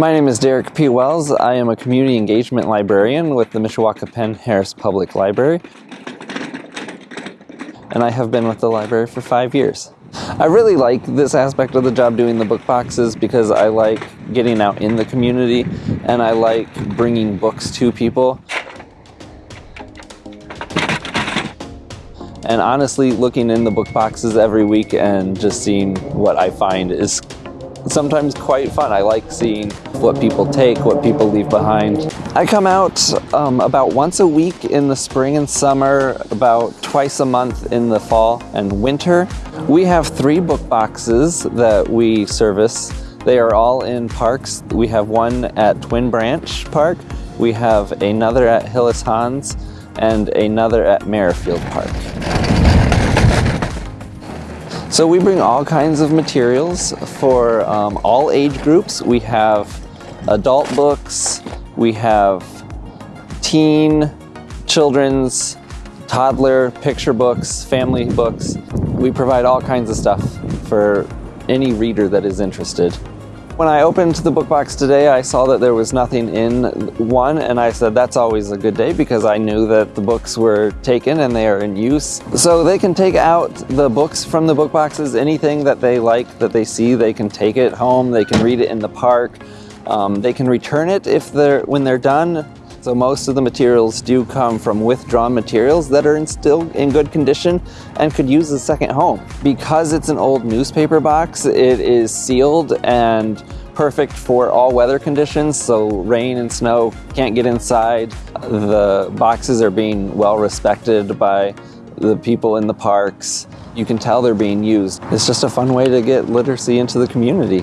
My name is Derek P. Wells. I am a community engagement librarian with the Mishawaka Penn Harris Public Library. And I have been with the library for five years. I really like this aspect of the job doing the book boxes because I like getting out in the community and I like bringing books to people. And honestly, looking in the book boxes every week and just seeing what I find is sometimes quite fun. I like seeing what people take, what people leave behind. I come out um, about once a week in the spring and summer, about twice a month in the fall and winter. We have three book boxes that we service. They are all in parks. We have one at Twin Branch Park, we have another at Hillis Hans, and another at Merrifield Park. So we bring all kinds of materials for um, all age groups. We have adult books, we have teen, children's, toddler, picture books, family books. We provide all kinds of stuff for any reader that is interested. When I opened the book box today, I saw that there was nothing in one, and I said that's always a good day because I knew that the books were taken and they are in use. So they can take out the books from the book boxes, anything that they like, that they see, they can take it home, they can read it in the park, um, they can return it if they're when they're done. So most of the materials do come from withdrawn materials that are in still in good condition and could use a second home. Because it's an old newspaper box, it is sealed and perfect for all weather conditions, so rain and snow can't get inside. The boxes are being well respected by the people in the parks. You can tell they're being used. It's just a fun way to get literacy into the community.